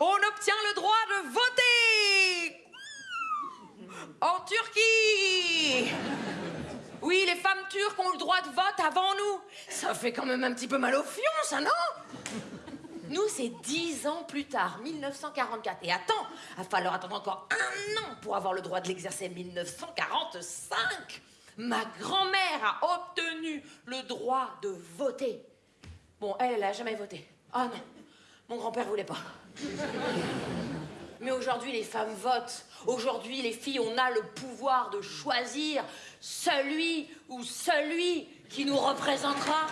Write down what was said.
on obtient le droit de voter en Turquie. Oui, les femmes turques ont le droit de vote avant nous. Ça fait quand même un petit peu mal au fion, ça, non? Nous, c'est dix ans plus tard, 1944. Et attends, il va falloir attendre encore un an pour avoir le droit de l'exercer, 1945. Ma grand-mère a obtenu le droit de voter. Bon, elle, elle a jamais voté. Oh, non, mon grand-père voulait pas. Mais aujourd'hui, les femmes votent. Aujourd'hui, les filles, on a le pouvoir de choisir celui ou celui qui nous représentera.